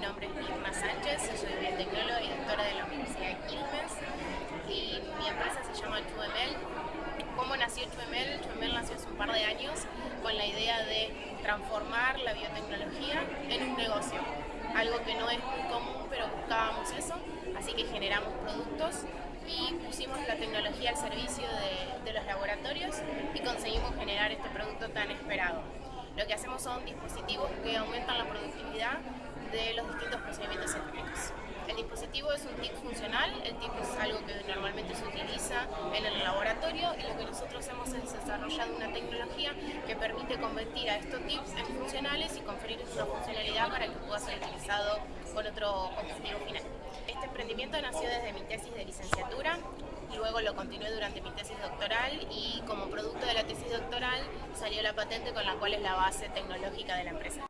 nombre es Mirna Sánchez, soy biotecnóloga y doctora de la Universidad de Quilmes y mi empresa se llama Chumel. ¿Cómo nació Chumel? Chumel nació hace un par de años con la idea de transformar la biotecnología en un negocio. Algo que no es muy común, pero buscábamos eso, así que generamos productos y pusimos la tecnología al servicio de, de los laboratorios y conseguimos generar este producto tan esperado. Lo que hacemos son dispositivos que aumentan la productividad de los distintos procedimientos científicos. El dispositivo es un TIP funcional, el TIP es algo que normalmente se utiliza en el laboratorio y lo que nosotros hemos es desarrollado una tecnología que permite convertir a estos TIPs en funcionales y conferir una funcionalidad para que pueda ser utilizado con otro objetivo final. Este emprendimiento nació desde mi tesis de licenciatura, luego lo continué durante mi tesis doctoral y como producto de la tesis doctoral salió la patente con la cual es la base tecnológica de la empresa.